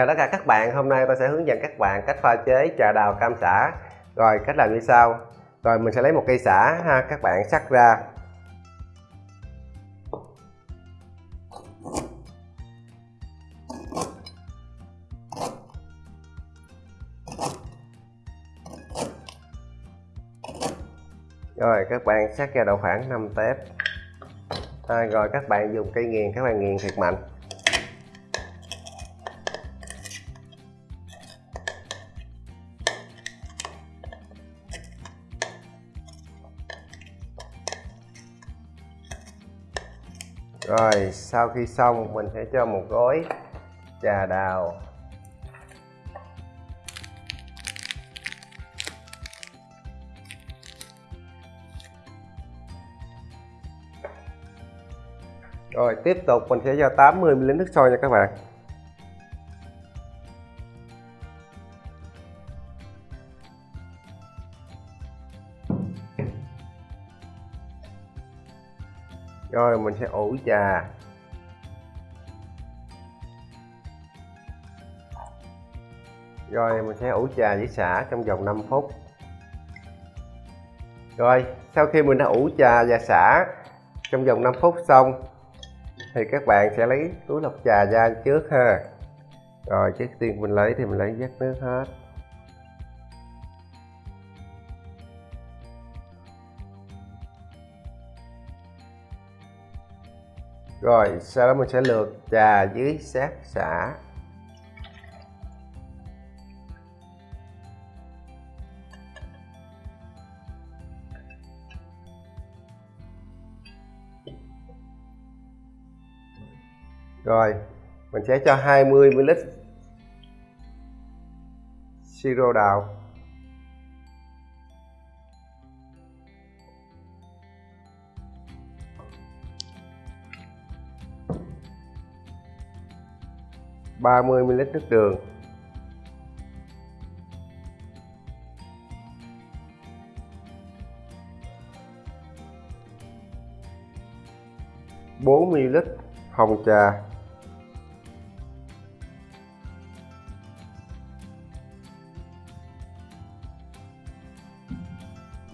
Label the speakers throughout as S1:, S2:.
S1: Chào tất cả các bạn, hôm nay tôi sẽ hướng dẫn các bạn cách pha chế trà đào cam xả Rồi cách làm như sau. Rồi mình sẽ lấy một cây xả ha, các bạn sắc ra. Rồi các bạn sắc ra độ khoảng 5 tép. À, Rồi các bạn dùng cây nghiền, các bạn nghiền thiệt mạnh. Rồi, sau khi xong, mình sẽ cho một gói trà đào. Rồi, tiếp tục mình sẽ cho 80 ml nước sôi nha các bạn. Rồi, mình sẽ ủ trà. Rồi, mình sẽ ủ trà với xả trong vòng 5 phút. Rồi, sau khi mình đã ủ trà và xả trong vòng 5 phút xong, thì các bạn sẽ lấy túi lọc trà ra trước ha. Rồi, trước tiên mình lấy thì mình lấy vắt nước hết. Rồi, sau đó mình sẽ lượt trà dưới sát xả. Rồi, mình sẽ cho 20 ml siro đào. 30ml nước đường. bốn ml hồng trà.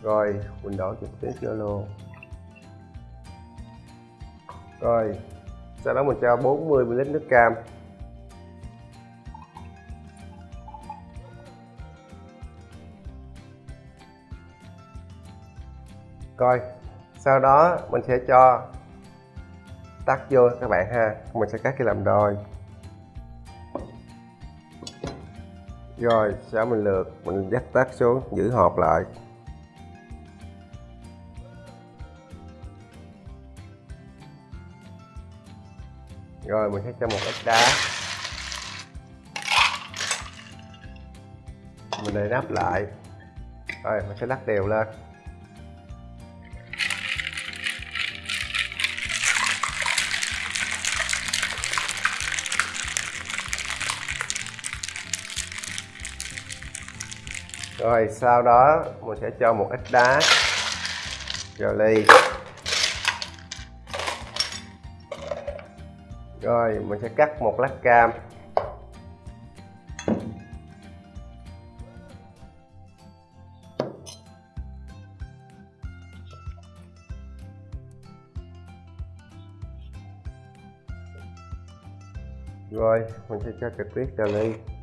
S1: Rồi mình đổ trực tiếp vô luôn. Rồi, sau đó mình cho 40 ml nước cam. Coi. Sau đó mình sẽ cho tắt vô các bạn ha. Mình sẽ cắt cái làm đôi. Rồi, sau mình lượt, mình dắt tắt xuống, giữ hộp lại. Rồi, mình sẽ cho một ít đá. Mình để nắp lại. Rồi, mình sẽ lắc đều lên. Rồi, sau đó mình sẽ cho một ít đá vào ly. Rồi, mình sẽ cắt một lát cam. Rồi, mình sẽ cho trực tiếp vào ly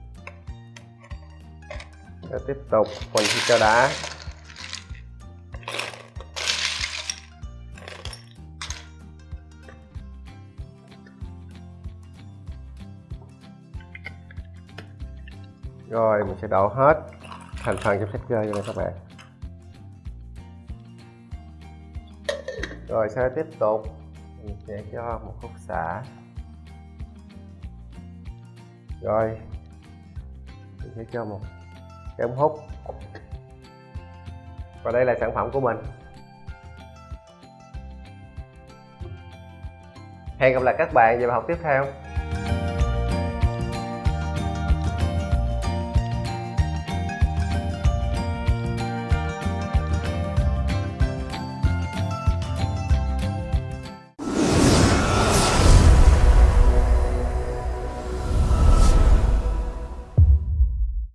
S1: và tiếp tục phần sẽ cho đá rồi, mình sẽ đổ hết thành phần trong sách chơi cho các bạn. Rồi, sau tiếp tục, mình sẽ cho một khúc xả. Rồi, mình sẽ cho một cái ống hút. Và đây là sản phẩm của mình. Hẹn gặp lại các bạn vào bài học tiếp theo.